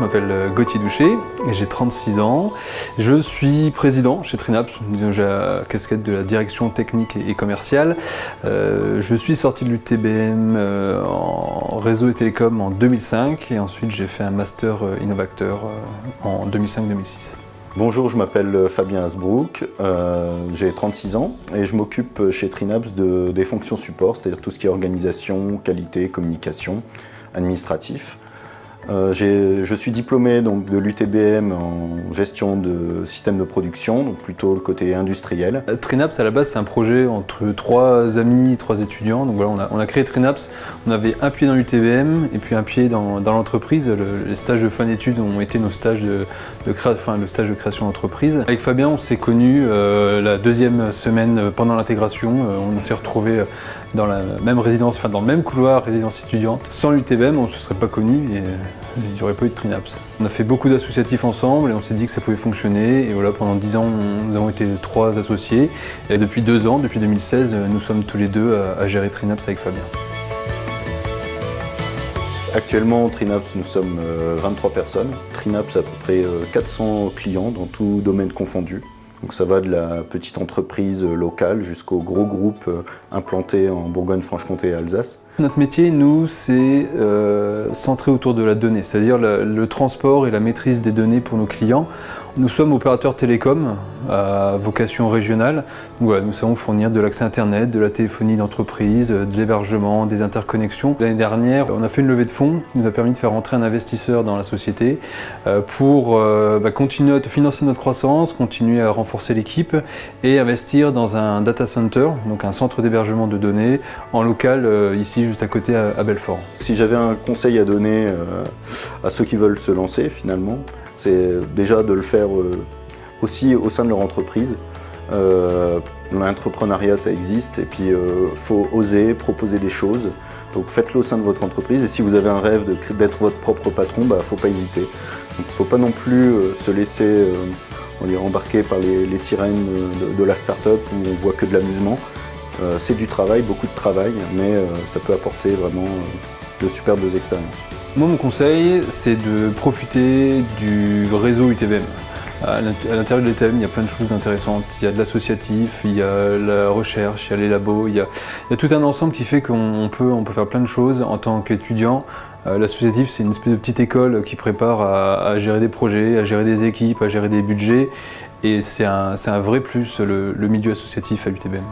m'appelle euh, Gauthier Douché et j'ai 36 ans. Je suis président chez Trinaps, j'ai la casquette de la direction technique et commerciale. Euh, je suis sorti de l'UTBM euh, en réseau et télécom en 2005 et ensuite j'ai fait un master innovateur en 2005-2006. Bonjour, je m'appelle Fabien Hasbrook, j'ai 36 ans et je m'occupe chez Trinaps de, des fonctions support, c'est-à-dire tout ce qui est organisation, qualité, communication, administratif. Euh, je suis diplômé donc, de l'UTBM en gestion de systèmes de production, donc plutôt le côté industriel. Euh, Trinaps, à la base, c'est un projet entre trois amis, trois étudiants. Donc voilà, on a, créé Trinaps, on avait un pied dans l'UTBM et puis un pied dans, l'entreprise. les stages de fin d'études ont été nos stages de, enfin, le stage de création d'entreprise. Avec Fabien, on s'est connus euh, la deuxième semaine pendant l'intégration. on s'est retrouvés dans la même résidence, enfin dans le même couloir, résidence étudiante. Sans l'UTBM, on ne se serait pas connus On a fait beaucoup d'associatifs ensemble et on s'est dit que ça pouvait fonctionner. Et voilà, pendant 10 ans, nous avons été trois associés. Et depuis deux ans, depuis 2016, nous sommes tous les deux à, gérer Trinaps avec Fabien. Actuellement, Trinaps, nous sommes 23 euh, personnes. Trinaps, à peu près 400 euh, clients dans tout domaine confondu. Donc ça va de la petite entreprise locale jusqu'au gros groupe euh, implanté en Bourgogne-Franche-Comté et Alsace. Notre métier, nous, c'est euh, centré autour de la donnée, c'est-à-dire le transport et la maîtrise des données pour nos clients. Nous sommes opérateurs télécom à vocation régionale. nous savons fournir de l'accès Internet, de la téléphonie d'entreprise, de l'hébergement, des interconnexions. L'année dernière, on a fait une levée de fonds qui nous a permis de faire entrer un investisseur dans la société euh, pour euh, bah, continuer à financer notre croissance, continuer à renforcer l'équipe et investir dans un data center, donc un centre d'hébergement de données en local euh, ici juste à côté à Belfort. Si j'avais un conseil à donner à ceux qui veulent se lancer finalement, c'est déjà de le faire euh, aussi au sein de leur entreprise. Euh, l'entrepreneuriat, ça existe, et puis il euh, faut oser proposer des choses. Donc faites-le au sein de votre entreprise, et si vous avez un rêve d'être votre propre patron, il bah, ne faut pas hésiter. Il ne faut pas non plus se laisser embarquer par les, sirènes de, la start-up où on voit que de l'amusement. C'est du travail, beaucoup de travail, mais ça peut apporter vraiment de superbes expériences. Moi, mon conseil, c'est de profiter du réseau UTBM. À l'intérieur de l'UTBM, il y a plein de choses intéressantes. Il y a de l'associatif, il y a la recherche, il y a les labos, il y a, tout un ensemble qui fait qu'on peut, faire plein de choses en tant qu'étudiant. Euh, l'associatif, c'est une espèce de petite école qui prépare à, gérer des projets, à gérer des équipes, à gérer des budgets. Et c'est un, vrai plus, le milieu associatif à l'UTBM.